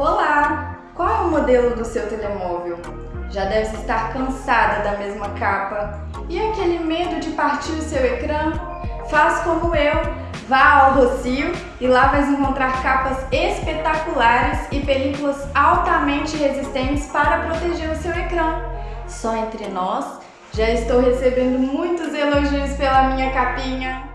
Olá! Qual é o modelo do seu telemóvel? Já deve estar cansada da mesma capa. E aquele medo de partir o seu ecrã? Faz como eu, vá ao Rocio e lá vais encontrar capas espetaculares e películas altamente resistentes para proteger o seu ecrã. Só entre nós, já estou recebendo muitos elogios pela minha capinha.